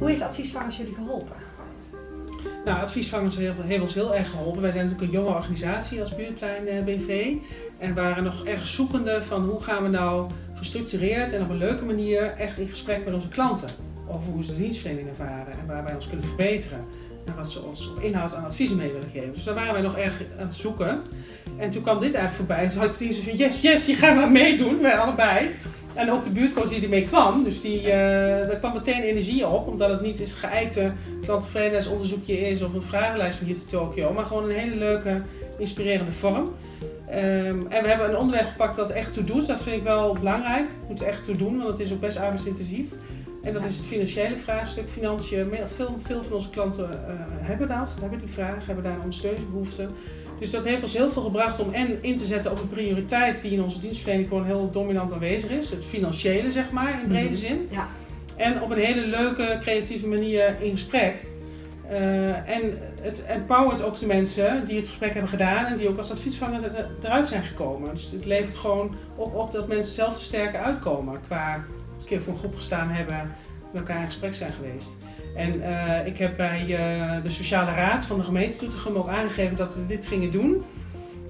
Hoe heeft Adviesvangers jullie geholpen? Nou, Adviesvangers heeft ons heel erg geholpen. Wij zijn natuurlijk een jonge organisatie als Buurtplein eh, BV. En waren nog erg zoekende van hoe gaan we nou gestructureerd en op een leuke manier echt in gesprek met onze klanten. Over hoe ze de dienstverlening ervaren en waar wij ons kunnen verbeteren. En wat ze ons op inhoud aan adviezen mee willen geven. Dus daar waren wij nog erg aan het zoeken. En toen kwam dit eigenlijk voorbij. Toen had ik precies van yes, yes, je gaat maar meedoen. Wij allebei. En ook de buurtcoach die ermee kwam. Dus die, uh, daar kwam meteen energie op. Omdat het niet is geëikte klanttevredenheidsonderzoekje is of een vragenlijst van hier te Tokio. Maar gewoon een hele leuke, inspirerende vorm. Um, en we hebben een onderwerp gepakt dat echt toe doet. Dat vind ik wel belangrijk. Moet er echt toe doen, want het is ook best arbeidsintensief. En dat is het financiële vraagstuk. Financiën, veel, veel van onze klanten uh, hebben dat, hebben die vraag, hebben daar een ondersteuningsbehoefte. Dus dat heeft ons heel veel gebracht om en in te zetten op een prioriteit die in onze dienstverlening gewoon heel dominant aanwezig is. Het financiële, zeg maar, in brede mhm. zin. Ja. En op een hele leuke, creatieve manier in gesprek. Uh, en het empowert ook de mensen die het gesprek hebben gedaan en die ook als adviesvanger eruit zijn gekomen. Dus het levert gewoon op, op dat mensen zelf er sterker uitkomen qua een keer voor een groep gestaan hebben, met elkaar in gesprek zijn geweest. En uh, ik heb bij uh, de sociale raad van de gemeente Doetinchem ook aangegeven dat we dit gingen doen.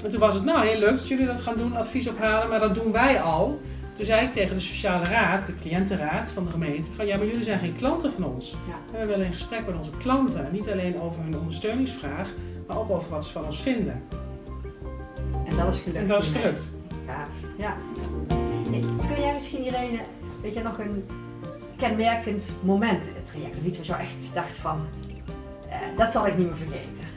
En toen was het nou heel leuk dat jullie dat gaan doen, advies ophalen, maar dat doen wij al. Toen zei ik tegen de sociale raad, de cliëntenraad van de gemeente, van ja, maar jullie zijn geen klanten van ons. Ja. We willen in gesprek met onze klanten, niet alleen over hun ondersteuningsvraag, maar ook over wat ze van ons vinden. En dat is gelukt. En dat is gelukt. Ja. ja. Kun jij misschien Irene, weet je nog een kenmerkend moment in het traject? Of iets wat je echt dacht van, eh, dat zal ik niet meer vergeten.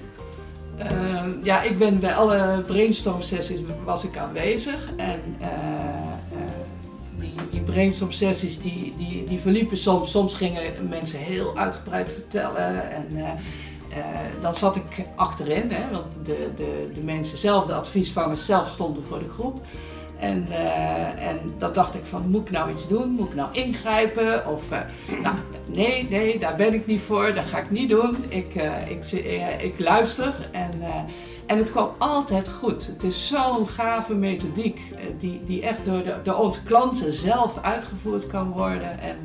Uh, ja, ik ben bij alle brainstorm sessies was ik aanwezig en uh, die, die brainstorm sessies die, die, die verliepen soms, soms gingen mensen heel uitgebreid vertellen en dan zat ik achterin, hè, want de, de, de mensen zelf, de adviesvangers zelf stonden voor de groep. En, uh, en dat dacht ik van, moet ik nou iets doen? Moet ik nou ingrijpen? Of, uh, nou, nee, nee, daar ben ik niet voor. Dat ga ik niet doen. Ik, uh, ik, ik luister en, en het kwam altijd goed. Het is zo'n gave methodiek die, die echt door, de, door onze klanten zelf uitgevoerd kan worden. En,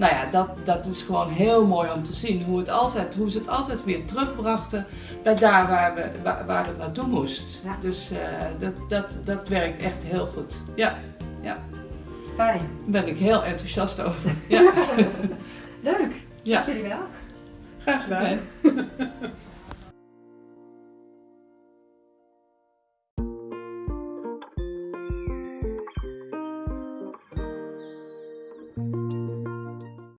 nou ja, dat, dat is gewoon heel mooi om te zien. Hoe, het altijd, hoe ze het altijd weer terugbrachten bij daar waar, we, waar, waar het naartoe moest. Ja. Dus uh, dat, dat, dat werkt echt heel goed. Ja, ja. Fijn. Daar ben ik heel enthousiast over. Ja. Leuk. Ja. Dank jullie wel. Graag gedaan.